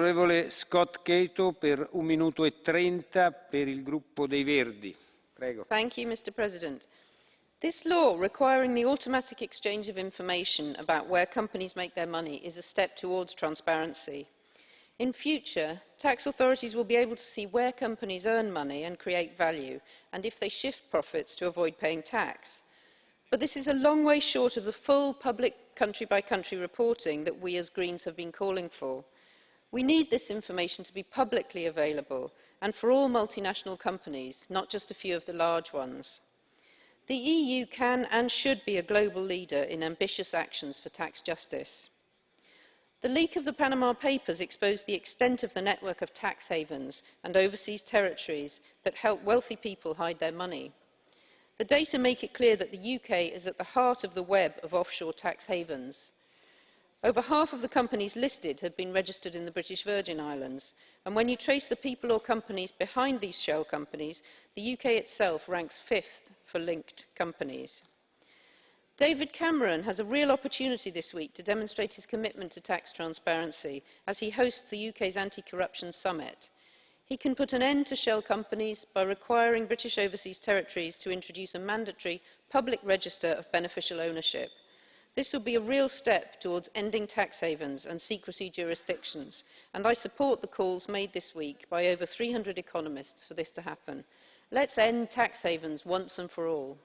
Onorevole Scott Cato per un minuto e trenta per il gruppo dei Verdi. Prego. Thank you, Mr. President. This law requiring the automatic exchange of information about where companies make their money is a step towards transparency. In future, tax authorities will be able to see where companies earn money and create value, and if they shift profits to avoid paying tax. But this is a long way short of the full public country-by-country -country reporting that we as Greens have been calling for. We need this information to be publicly available and for all multinational companies, not just a few of the large ones. The EU can and should be a global leader in ambitious actions for tax justice. The leak of the Panama Papers exposed the extent of the network of tax havens and overseas territories that help wealthy people hide their money. The data make it clear that the UK is at the heart of the web of offshore tax havens. Over half of the companies listed have been registered in the British Virgin Islands, and when you trace the people or companies behind these shell companies, the UK itself ranks fifth for linked companies. David Cameron has a real opportunity this week to demonstrate his commitment to tax transparency as he hosts the UK's anti-corruption summit. He can put an end to shell companies by requiring British overseas territories to introduce a mandatory public register of beneficial ownership. This will be a real step towards ending tax havens and secrecy jurisdictions, and I support the calls made this week by over 300 economists for this to happen. Let's end tax havens once and for all.